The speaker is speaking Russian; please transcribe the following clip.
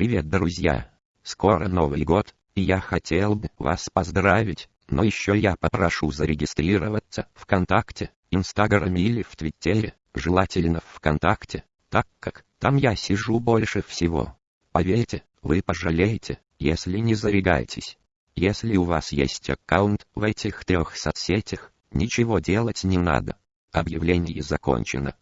Привет, друзья! Скоро Новый год, и я хотел бы вас поздравить, но еще я попрошу зарегистрироваться ВКонтакте, Инстаграме или в Твиттере, желательно ВКонтакте, так как там я сижу больше всего. Поверьте, вы пожалеете, если не зарегаетесь. Если у вас есть аккаунт в этих трех соцсетях, ничего делать не надо. Объявление закончено.